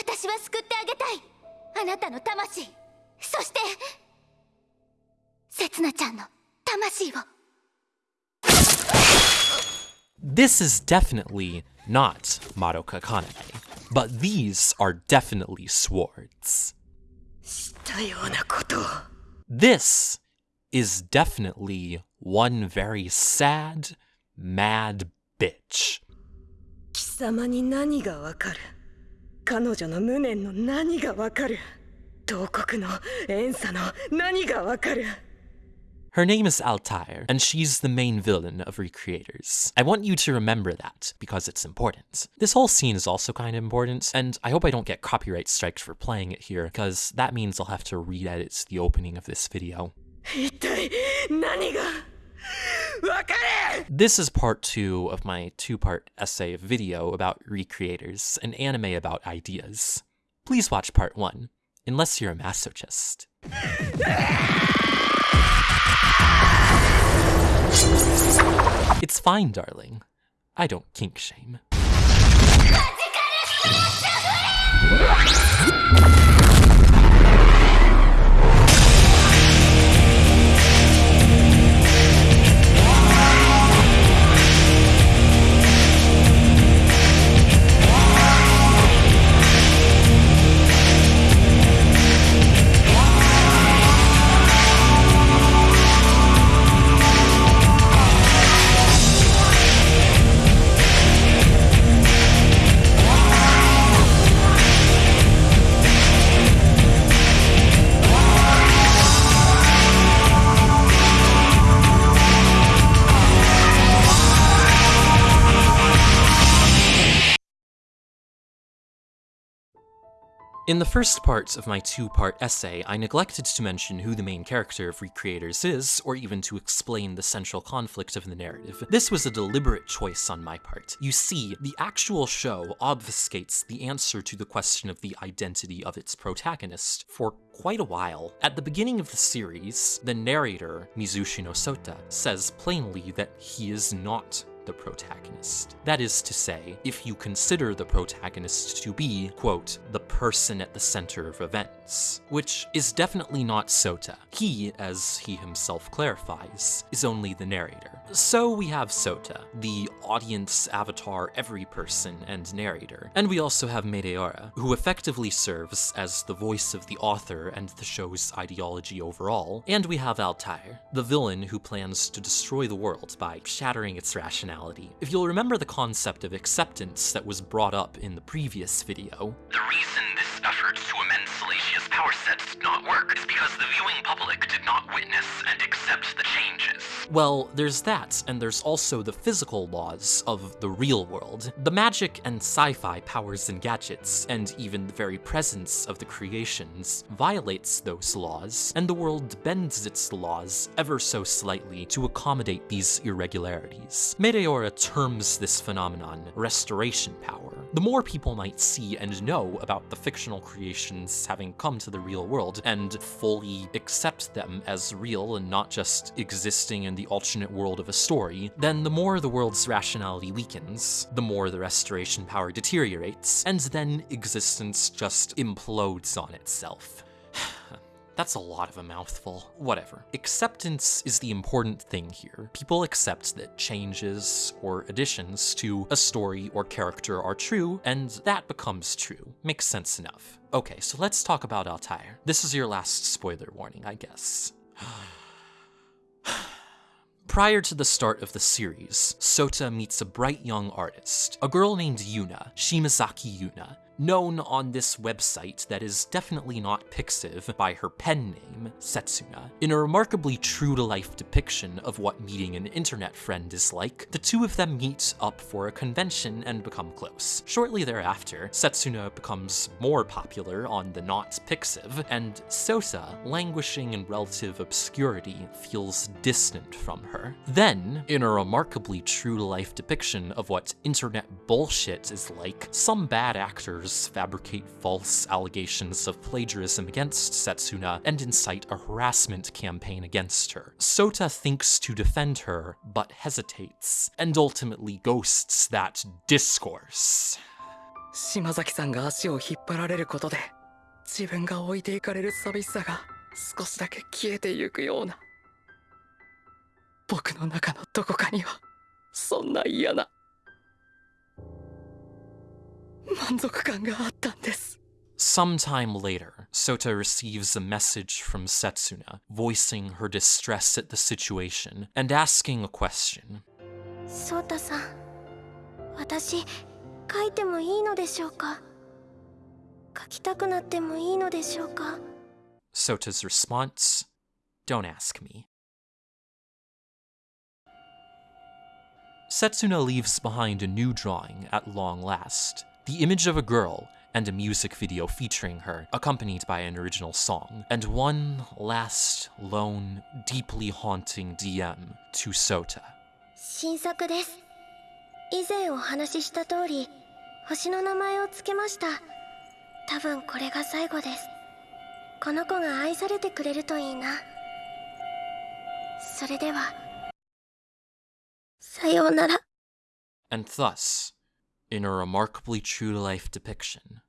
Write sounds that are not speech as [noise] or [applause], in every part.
私は救ってあげたいあなたの魂そしてせつなちゃんの魂を This is definitely not Madoka Kaname, but these are definitely swords. したようなことを This is definitely one very sad, mad bitch. 貴様に何がわかる彼女の無念の何がわかる東国の遠佐の何がわかる Her name is Altair, and she's the main villain of Recreators. I want you to remember that, because it's important. This whole scene is also kind of important, and I hope I don't get copyright striked for playing it here, because that means I'll have to re-edit the opening of this video. 一体何が Look at it! This is part two of my two-part essay video about recreators, an anime about ideas. Please watch part one, unless you're a masochist. [laughs] it's fine, darling. I don't kink shame. In the first part of my two-part essay, I neglected to mention who the main character of Recreators is, or even to explain the central conflict of the narrative. This was a deliberate choice on my part. You see, the actual show obfuscates the answer to the question of the identity of its protagonist for quite a while. At the beginning of the series, the narrator, Mizushino Sota, says plainly that he is not the protagonist. That is to say, if you consider the protagonist to be, quote, the person at the center of events, which is definitely not Sota. He, as he himself clarifies, is only the narrator. So we have Sota, the audience avatar every person and narrator. And we also have Meteora, who effectively serves as the voice of the author and the show's ideology overall. And we have Altair, the villain who plans to destroy the world by shattering its If you'll remember the concept of acceptance that was brought up in the previous video, The reason this to amend Selesia's power sets did not work is because the Well, there's that, and there's also the physical laws of the real world. The magic and sci-fi powers and gadgets, and even the very presence of the creations, violates those laws, and the world bends its laws ever so slightly to accommodate these irregularities. Meteora terms this phenomenon restoration power. The more people might see and know about the fictional creations having come to the real world, and fully accept them as real and not just existing in the alternate world of a story, then the more the world's rationality weakens, the more the restoration power deteriorates, and then existence just implodes on itself. [sighs] That's a lot of a mouthful. Whatever. Acceptance is the important thing here. People accept that changes or additions to a story or character are true, and that becomes true. Makes sense enough. Okay, so let's talk about Altair. This is your last spoiler warning, I guess. [sighs] Prior to the start of the series, Sota meets a bright young artist, a girl named Yuna, Shimazaki Yuna, known on this website that is definitely not Pixiv by her pen name, Setsuna. In a remarkably true-to-life depiction of what meeting an internet friend is like, the two of them meet up for a convention and become close. Shortly thereafter, Setsuna becomes more popular on the not Pixiv, and Sota, languishing in relative obscurity, feels distant from her. Then, in a remarkably true-to-life depiction of what internet bullshit is like, some bad actors fabricate false allegations of plagiarism against Setsuna and incite a harassment campaign against her. Sota thinks to defend her, but hesitates, and ultimately ghosts that discourse. 島崎さんが足を引っ張られることで自分が置いていかれる寂しさが少しだけ消えてゆくような僕の中のどこかにはそんな嫌な Sometime later, Sota receives a message from Setsuna, voicing her distress at the situation and asking a question. ソータさん私書いてもいいのでしょうか書きたくなってもいいのでしょうか Sota's response Don't ask me. Setsuna leaves behind a new drawing at long last the image of a girl and a music video featuring her, accompanied by an original song, and one last, lone, deeply haunting DM to Sota. 新作です以前お話しした通り星の名前を付けました多分これが最後ですこの子が愛されてくれるといいなそれではさようなら And thus, in a remarkably true to life depiction,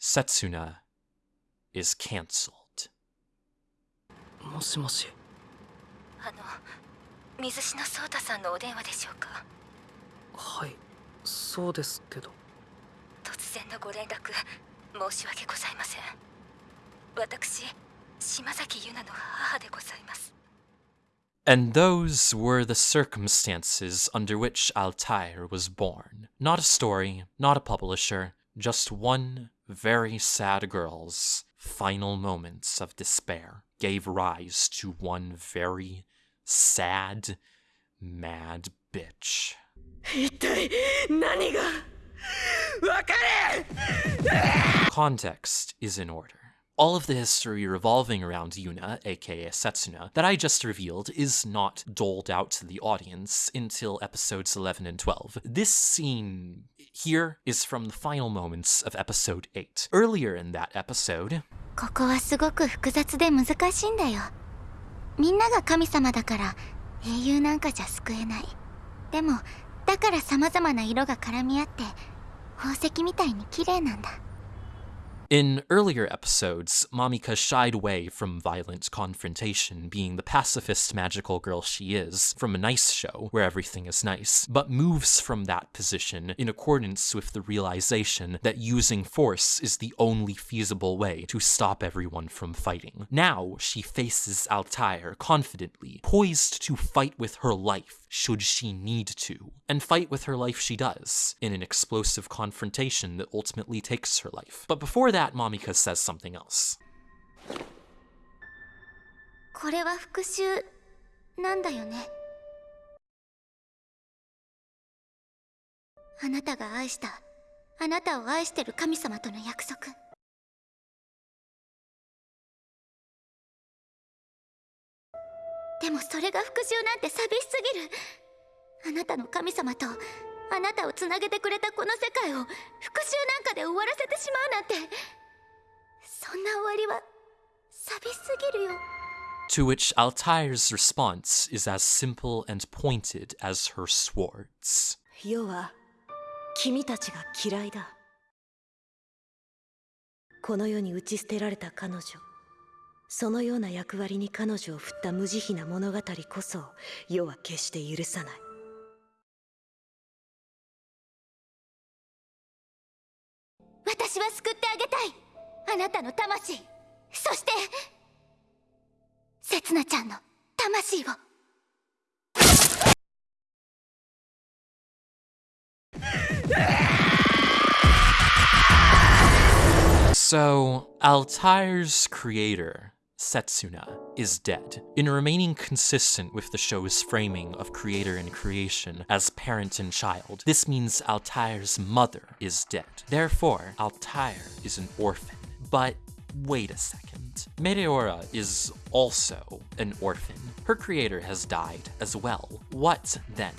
Setsuna is cancelled. もしもしあの水篠颯太さんのお電話でしょうかはいそうですけど突然のご連絡 申し訳ございません私島崎優奈の母でございます And those were the circumstances under which Altair was born. Not a story, not a publisher, just one very sad girl's final moments of despair gave rise to one very sad, mad bitch. [laughs] 一体何がわかれ Context is in order. All of the history revolving around Yuna, aka Setsuna, that I just revealed is not doled out to the audience until episodes 11 and 12. This scene here is from the final moments of episode 8. Earlier in that episode, ここはすごく複雑で難しいんだよみんなが神様だから英雄なんかじゃ救えないでもだから様々な色が絡み合って 宝石みたいに綺麗なんだ。In earlier episodes, Mamika shied away from violent confrontation, being the pacifist magical girl she is, from a nice show where everything is nice, but moves from that position in accordance with the realization that using force is the only feasible way to stop everyone from fighting. Now she faces Altair confidently, poised to fight with her life should she need to, and fight with her life she does, in an explosive confrontation that ultimately takes her life. But before that, Mamika says something else. これは復讐なんだよね。あなたが愛したあなたを愛してる神様との約束。でもそれが復讐なんて寂しすぎる。あなたの神様とあなたをつなげてくれたこの世界を復讐なんかで終わらせてしまうなんて。そんな終わりは寂しすぎるよ。To which Altair's response is as simple and pointed as her swords. 世は君たちが嫌いだ。この世に打ち捨てられた彼女。そのような役割に彼女を振った無慈悲な物語こそ世は決して許さない私は救ってあげたい。あなたの魂。そしてせつなちゃんの魂を。So, Altair's creator, Setsuna, is dead. In remaining consistent with the show's framing of creator and creation as parent and child, this means Altair's mother is dead. Therefore, Altair is an orphan. But wait a second. Meteora is also an orphan. Her creator has died as well. What, then,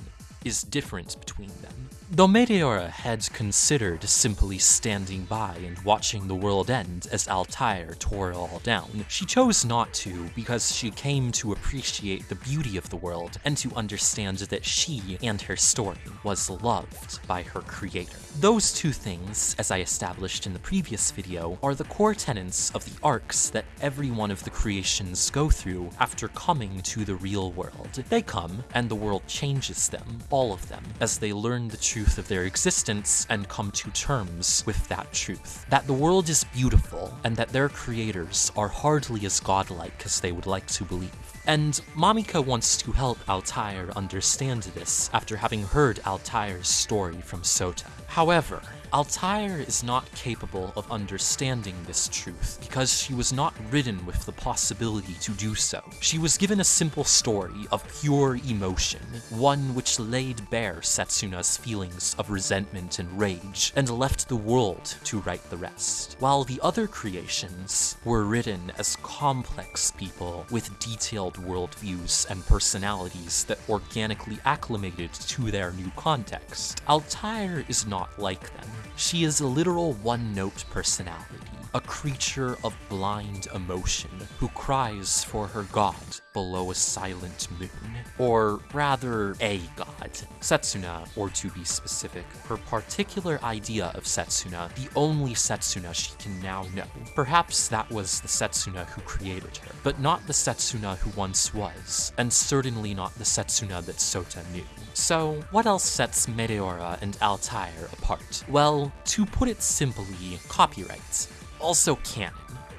is different between them? Though Meteora had considered simply standing by and watching the world end as Altair tore it all down, she chose not to because she came to appreciate the beauty of the world and to understand that she and her story was loved by her creator. Those two things, as I established in the previous video, are the core tenets of the arcs that every one of the creations go through after coming to the real world. They come, and the world changes them, all of them, as they learn the truth of their existence and come to terms with that truth. That the world is beautiful, and that their creators are hardly as godlike as they would like to believe. And Mamika wants to help Altair understand this after having heard Altair's story from Sota. However, Altair is not capable of understanding this truth because she was not ridden with the possibility to do so. She was given a simple story of pure emotion, one which laid bare Setsuna's feelings of resentment and rage, and left the world to write the rest. While the other creations were written as complex people with detailed worldviews and personalities that organically acclimated to their new context, Altair is not like them. She is a literal one-note personality, a creature of blind emotion who cries for her god below a silent moon. Or rather, a god. Setsuna, or to be specific, her particular idea of Setsuna, the only Setsuna she can now know. Perhaps that was the Setsuna who created her, but not the Setsuna who once was, and certainly not the Setsuna that Sota knew. So, what else sets Meteora and Altair apart? Well, to put it simply, copyrights. Also canon.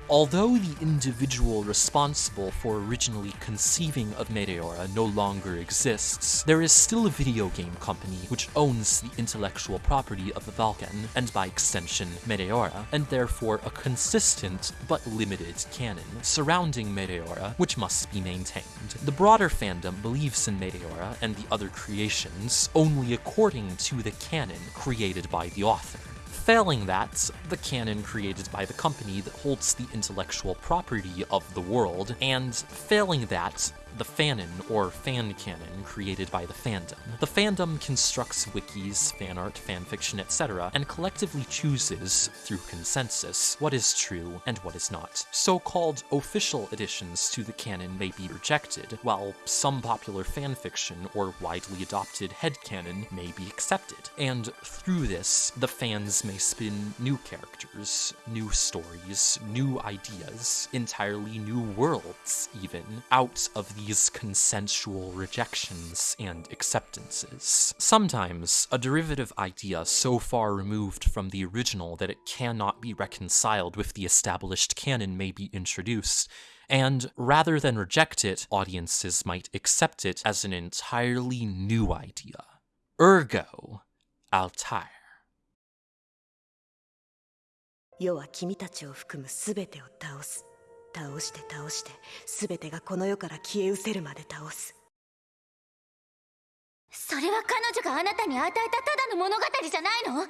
Although the individual responsible for originally conceiving of Meteora no longer exists, there is still a video game company which owns the intellectual property of the Vulcan, and by extension, Meteora, and therefore a consistent but limited canon surrounding Meteora which must be maintained. The broader fandom believes in Meteora and the other creations only according to the canon created by the author. Failing that, the canon created by the company that holds the intellectual property of the world, and failing that, the fanon or fan canon created by the fandom. The fandom constructs wikis, fan art, fanfiction, etc., and collectively chooses, through consensus, what is true and what is not. So-called official additions to the canon may be rejected, while some popular fanfiction or widely adopted headcanon may be accepted. And through this, the fans may spin new characters, new stories, new ideas, entirely new worlds, even, out of these consensual rejections and acceptances. Sometimes, a derivative idea so far removed from the original that it cannot be reconciled with the established canon may be introduced, and rather than reject it, audiences might accept it as an entirely new idea. Ergo, Altair. 世は君たちを含む全てを倒す 倒して倒して全てがこの世から消え失せるまで倒すそれは彼女があなたに与えたただの物語じゃないの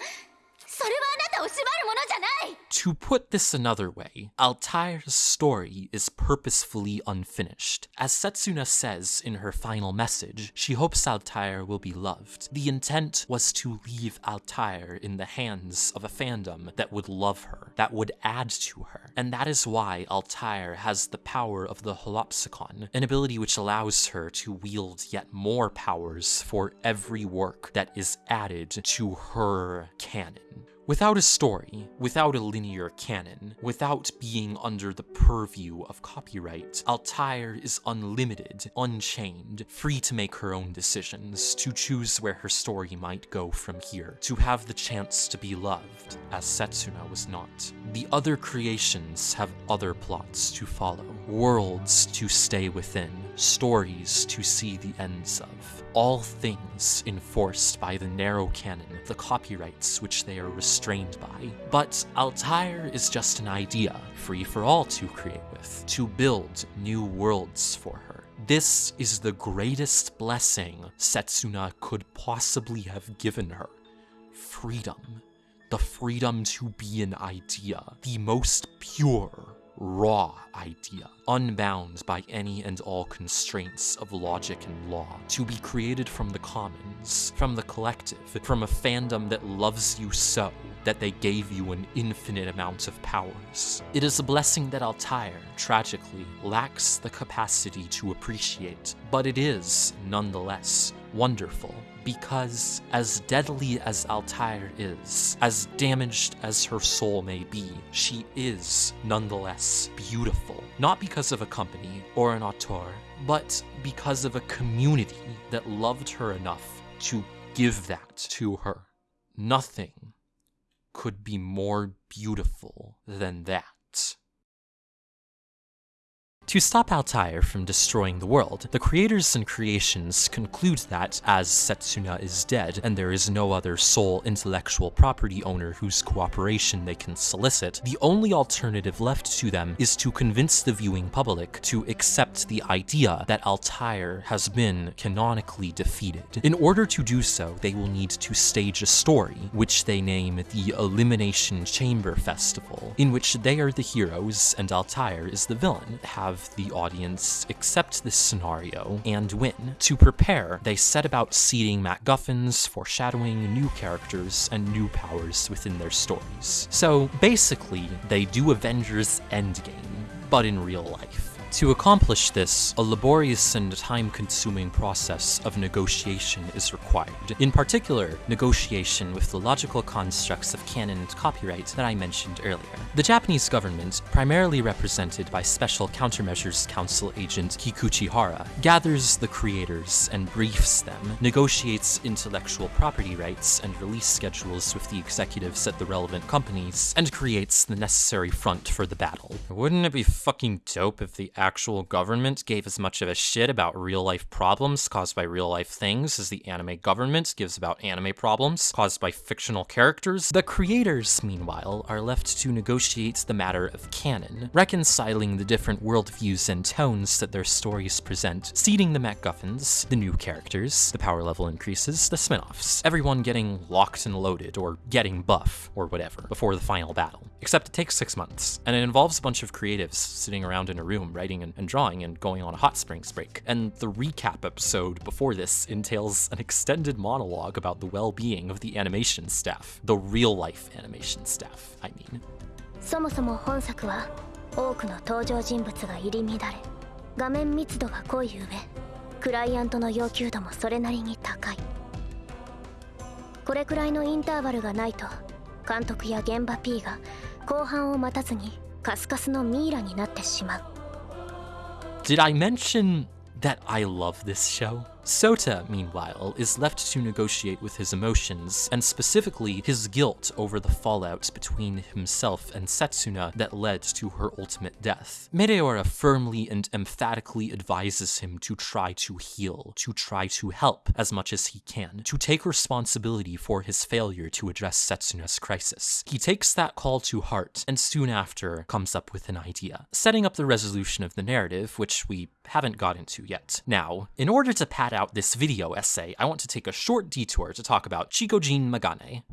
それはあなたを縛るものじゃない To put this another way, Altair's story is purposefully unfinished. As Setsuna says in her final message, she hopes Altair will be loved. The intent was to leave Altair in the hands of a fandom that would love her, that would add to her. And that is why Altair has the power of the Holopsicon, an ability which allows her to wield yet more powers for every work that is added to her canon. Without a story, without a linear canon, without being under the purview of copyright, Altair is unlimited, unchained, free to make her own decisions, to choose where her story might go from here, to have the chance to be loved, as Setsuna was not. The other creations have other plots to follow, worlds to stay within, stories to see the ends of. All things enforced by the narrow canon, the copyrights which they are restrained by. But Altair is just an idea, free for all to create with, to build new worlds for her. This is the greatest blessing Setsuna could possibly have given her. Freedom. The freedom to be an idea. The most pure raw idea, unbound by any and all constraints of logic and law, to be created from the commons, from the collective, from a fandom that loves you so that they gave you an infinite amount of powers. It is a blessing that Altair, tragically, lacks the capacity to appreciate, but it is, nonetheless, wonderful because as deadly as Altair is, as damaged as her soul may be, she is nonetheless beautiful. Not because of a company or an auteur, but because of a community that loved her enough to give that to her. Nothing could be more beautiful than that. To stop Altair from destroying the world, the creators and creations conclude that, as Setsuna is dead, and there is no other sole intellectual property owner whose cooperation they can solicit, the only alternative left to them is to convince the viewing public to accept the idea that Altair has been canonically defeated. In order to do so, they will need to stage a story, which they name the Elimination Chamber Festival, in which they are the heroes and Altair is the villain. Have the audience accept this scenario and win. To prepare, they set about seeding MacGuffins, foreshadowing new characters and new powers within their stories. So basically, they do Avengers Endgame, but in real life. To accomplish this, a laborious and time-consuming process of negotiation is required. In particular, negotiation with the logical constructs of canon and copyright that I mentioned earlier. The Japanese government, primarily represented by Special Countermeasures Council agent Kikuchi Hara, gathers the creators and briefs them, negotiates intellectual property rights and release schedules with the executives at the relevant companies, and creates the necessary front for the battle. Wouldn't it be fucking dope if the actual government gave as much of a shit about real life problems caused by real life things as the anime government gives about anime problems caused by fictional characters. The creators, meanwhile, are left to negotiate the matter of canon, reconciling the different worldviews and tones that their stories present, seeding the MacGuffins, the new characters, the power level increases, the spin-offs, everyone getting locked and loaded, or getting buff, or whatever, before the final battle. Except it takes six months, and it involves a bunch of creatives sitting around in a room writing and, and drawing and going on a hot springs break. And the recap episode before this entails an extended monologue about the well-being of the animation staff. The real-life animation staff, I mean. そもそも本作は多くの登場人物が入り乱れ画面密度が濃い上クライアントの要求度もそれなりに高いこれくらいのインターバルがないと監督や現場 P が後半を待たずにカスカスのミイラになってしまう did I mention that I love this show? Sota, meanwhile, is left to negotiate with his emotions, and specifically his guilt over the fallout between himself and Setsuna that led to her ultimate death. Meteora firmly and emphatically advises him to try to heal, to try to help as much as he can, to take responsibility for his failure to address Setsuna's crisis. He takes that call to heart, and soon after comes up with an idea, setting up the resolution of the narrative, which we haven't got into yet. Now, in order to pad out this video essay, I want to take a short detour to talk about Chikujoin Magane.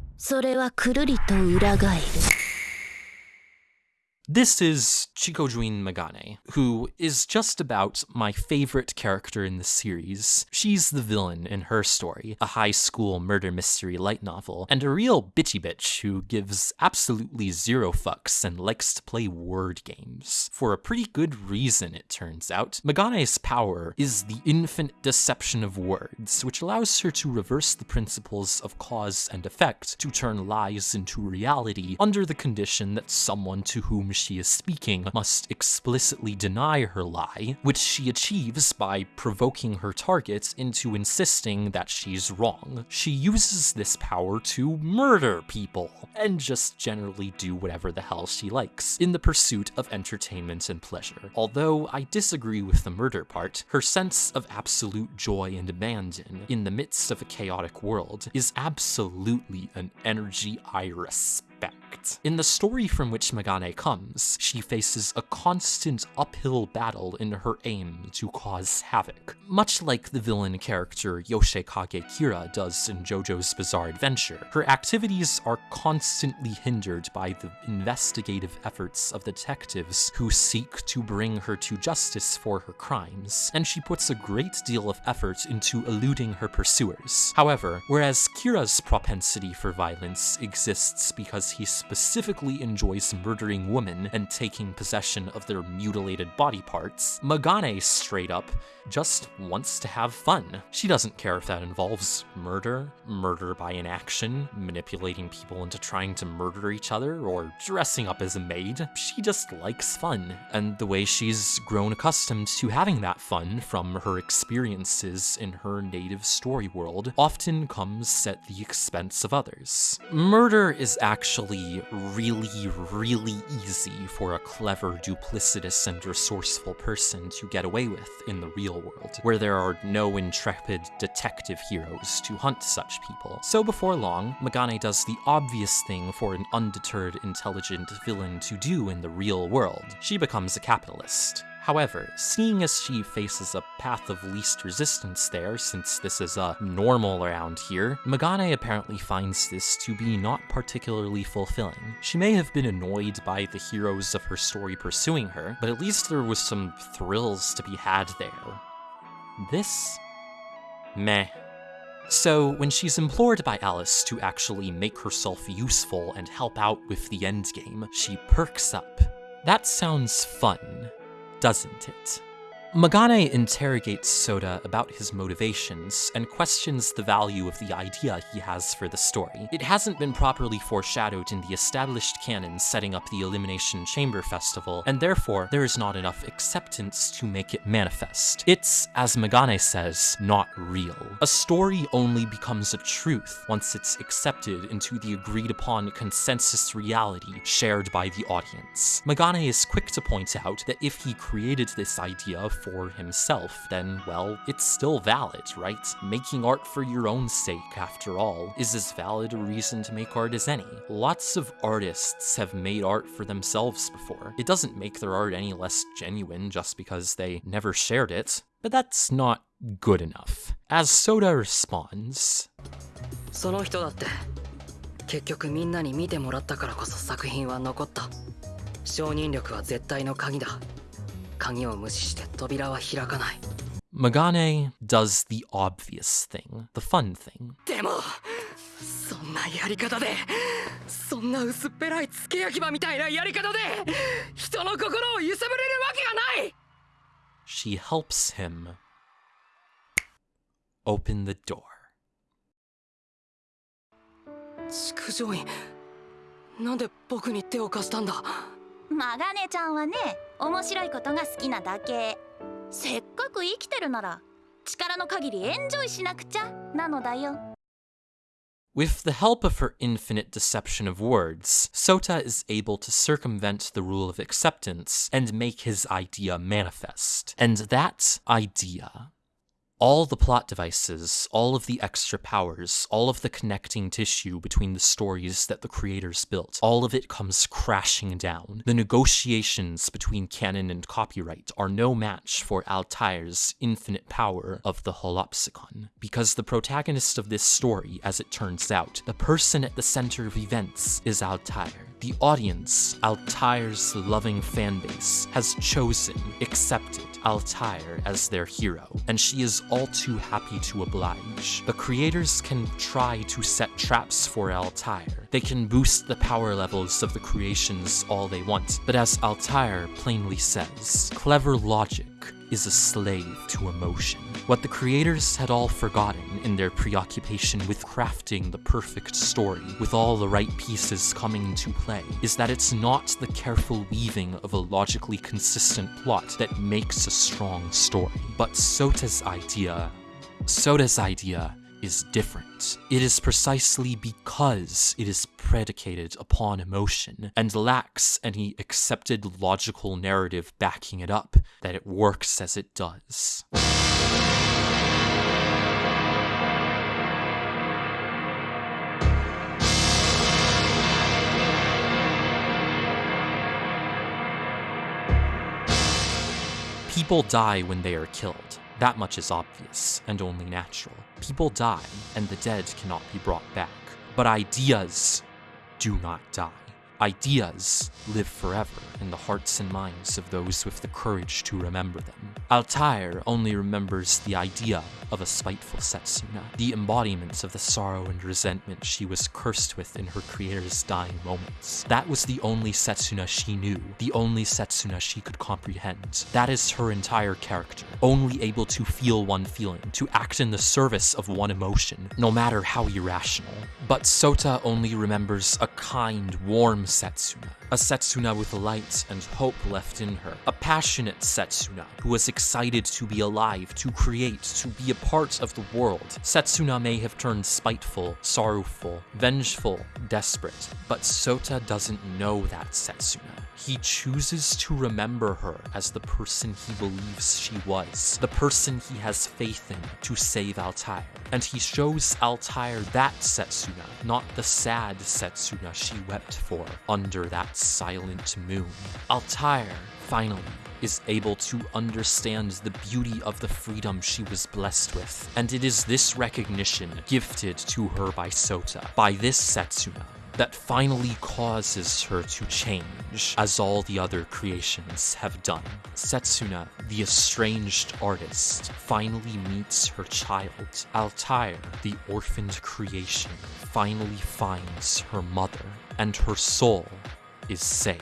This is Chikujoin Magane, who is just about my favorite character in the series. She's the villain in her story, a high school murder mystery light novel, and a real bitchy bitch who gives absolutely zero fucks and likes to play word games. For a pretty good reason, it turns out. Magane's power is the infinite deception of words, which allows her to reverse the principles of cause and effect to turn lies into reality under the condition that someone to whom she is speaking must explicitly deny her lie, which she achieves by provoking her target into insisting that she's wrong. She uses this power to murder people, and just generally do whatever the hell she likes, in the pursuit of entertainment and pleasure. Although I disagree with the murder part, her sense of absolute joy and abandon in the midst of a chaotic world is absolutely an energy I respect. Correct. In the story from which Magane comes, she faces a constant uphill battle in her aim to cause havoc, much like the villain character Yoshikage Kira does in JoJo's Bizarre Adventure. Her activities are constantly hindered by the investigative efforts of detectives who seek to bring her to justice for her crimes, and she puts a great deal of effort into eluding her pursuers. However, whereas Kira's propensity for violence exists because he specifically enjoys murdering women and taking possession of their mutilated body parts, Magane straight up just wants to have fun. She doesn't care if that involves murder, murder by inaction, manipulating people into trying to murder each other, or dressing up as a maid. She just likes fun, and the way she's grown accustomed to having that fun from her experiences in her native story world often comes at the expense of others. Murder is actually really, really easy for a clever, duplicitous, and resourceful person to get away with in the real world, where there are no intrepid detective heroes to hunt such people. So before long, Magane does the obvious thing for an undeterred, intelligent villain to do in the real world. She becomes a capitalist. However, seeing as she faces a path of least resistance there, since this is a normal around here, Magane apparently finds this to be not particularly fulfilling. She may have been annoyed by the heroes of her story pursuing her, but at least there was some thrills to be had there. This? Meh. So, when she's implored by Alice to actually make herself useful and help out with the endgame, she perks up. That sounds fun, doesn't it? Magane interrogates Sota about his motivations and questions the value of the idea he has for the story. It hasn't been properly foreshadowed in the established canon setting up the Elimination Chamber Festival, and therefore there is not enough acceptance to make it manifest. It's, as Magane says, not real. A story only becomes a truth once it's accepted into the agreed upon consensus reality shared by the audience. Magane is quick to point out that if he created this idea for himself, then, well, it's still valid, right? Making art for your own sake, after all, is as valid a reason to make art as any. Lots of artists have made art for themselves before. It doesn't make their art any less genuine just because they never shared it, but that's not good enough. As Sota responds, その人だって結局みんなに見てもらったからこそ作品は残った。承認力は絶対の鍵だ。鍵を無視して扉は開かない Megane does the obvious thing, the fun thing. でもそんなやり方でそんな薄っぺらい付け焼き場みたいなやり方で人の心を揺さぶれるわけがない She helps him open the door. 築城院なんで僕に手を貸したんだ？マガネちゃんはね面白いことが好きなだけせっかく生きてるなら力の限りエンジョイしなくちゃなのだよ With the help of her infinite deception of words, Sota is able to circumvent the rule of acceptance and make his idea manifest. And that idea all the plot devices, all of the extra powers, all of the connecting tissue between the stories that the creators built, all of it comes crashing down. The negotiations between canon and copyright are no match for Altair's infinite power of the Holopsicon. Because the protagonist of this story, as it turns out, the person at the center of events, is Altair. The audience, Altair's loving fanbase, has chosen, accepted Altair as their hero, and she is all too happy to oblige. The creators can try to set traps for Altair. They can boost the power levels of the creations all they want, but as Altair plainly says, clever logic is a slave to emotion. What the creators had all forgotten in their preoccupation with crafting the perfect story, with all the right pieces coming into play, is that it's not the careful weaving of a logically consistent plot that makes a strong story, but Sota's idea. Sota's idea is different. It is precisely because it is predicated upon emotion and lacks any accepted logical narrative backing it up that it works as it does. People die when they are killed. That much is obvious and only natural. People die, and the dead cannot be brought back. But ideas do not die. Ideas live forever in the hearts and minds of those with the courage to remember them. Altair only remembers the idea of a spiteful Setsuna, the embodiment of the sorrow and resentment she was cursed with in her creator's dying moments. That was the only Setsuna she knew, the only Setsuna she could comprehend. That is her entire character, only able to feel one feeling, to act in the service of one emotion, no matter how irrational. But Sota only remembers a kind, warm Setsuna, a Setsuna with light and hope left in her, a passionate Setsuna who was excited to be alive, to create, to be a part of the world. Setsuna may have turned spiteful, sorrowful, vengeful, desperate, but Sota doesn't know that Setsuna. He chooses to remember her as the person he believes she was, the person he has faith in to save Altair. And he shows Altair that Setsuna, not the sad Setsuna she wept for under that silent moon. Altair, finally, is able to understand the beauty of the freedom she was blessed with. And it is this recognition gifted to her by Sota, by this Setsuna, that finally causes her to change, as all the other creations have done. Setsuna, the estranged artist, finally meets her child. Altair, the orphaned creation, finally finds her mother, and her soul is saved.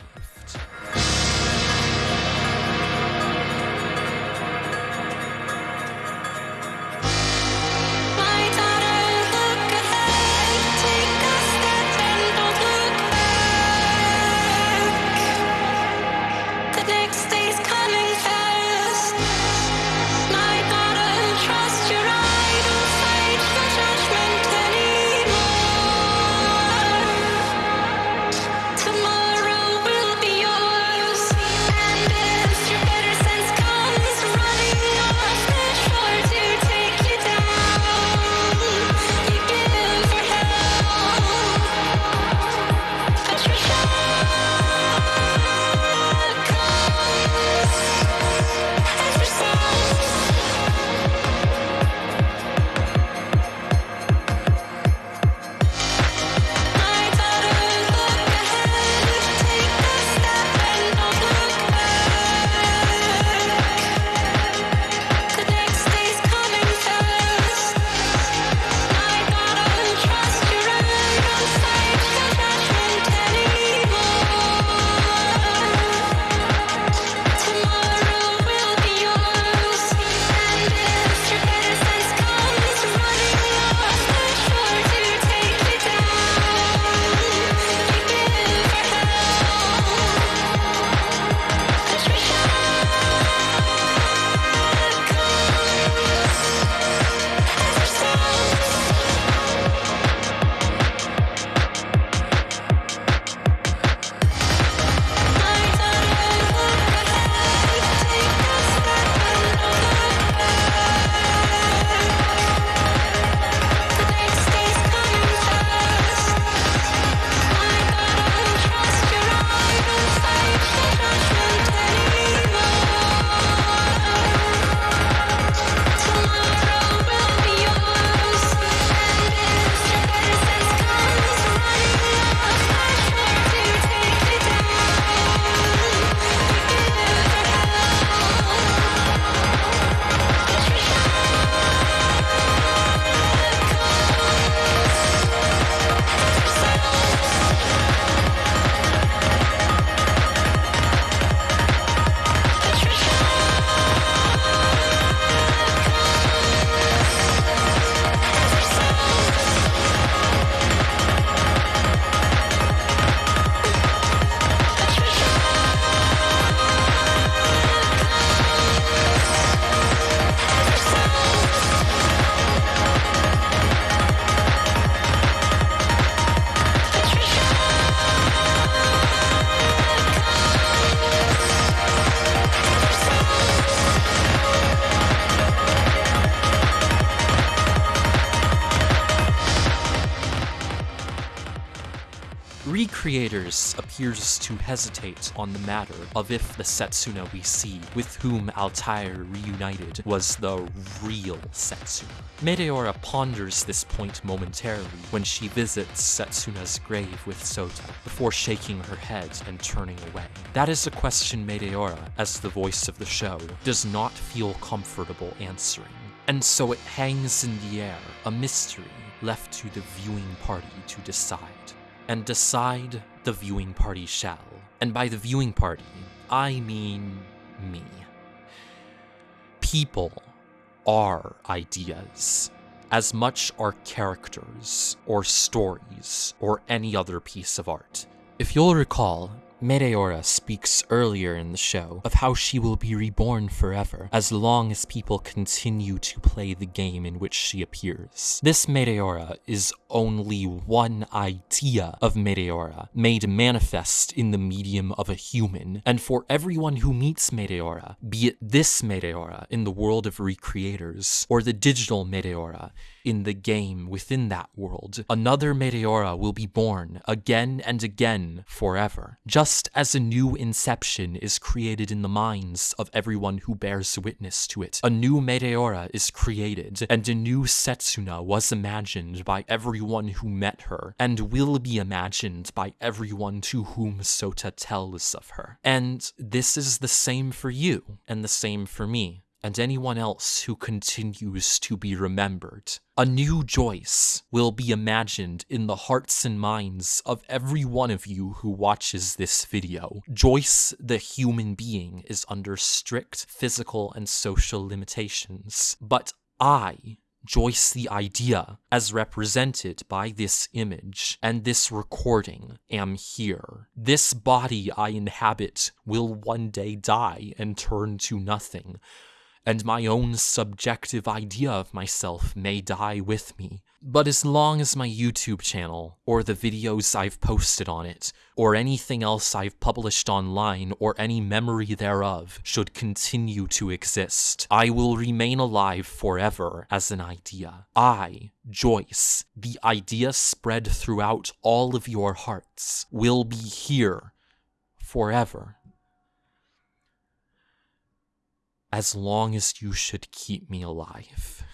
Appears to hesitate on the matter of if the Setsuna we see, with whom Altair reunited, was the real Setsuna. Meteora ponders this point momentarily when she visits Setsuna's grave with Sota, before shaking her head and turning away. That is a question Meteora, as the voice of the show, does not feel comfortable answering. And so it hangs in the air, a mystery left to the viewing party to decide. And decide the viewing party shall. And by the viewing party, I mean me. People are ideas. As much are characters, or stories, or any other piece of art. If you'll recall, Meteora speaks earlier in the show of how she will be reborn forever as long as people continue to play the game in which she appears. This Meteora is only one idea of Meteora made manifest in the medium of a human, and for everyone who meets Meteora, be it this Meteora in the world of recreators or the digital Meteora in the game within that world, another Meteora will be born again and again forever. Just as a new inception is created in the minds of everyone who bears witness to it, a new Meteora is created, and a new Setsuna was imagined by everyone who met her, and will be imagined by everyone to whom Sota tells of her. And this is the same for you, and the same for me and anyone else who continues to be remembered. A new Joyce will be imagined in the hearts and minds of every one of you who watches this video. Joyce, the human being, is under strict physical and social limitations, but I, Joyce the idea, as represented by this image and this recording, am here. This body I inhabit will one day die and turn to nothing and my own subjective idea of myself may die with me. But as long as my YouTube channel, or the videos I've posted on it, or anything else I've published online, or any memory thereof, should continue to exist, I will remain alive forever as an idea. I, Joyce, the idea spread throughout all of your hearts, will be here forever as long as you should keep me alive.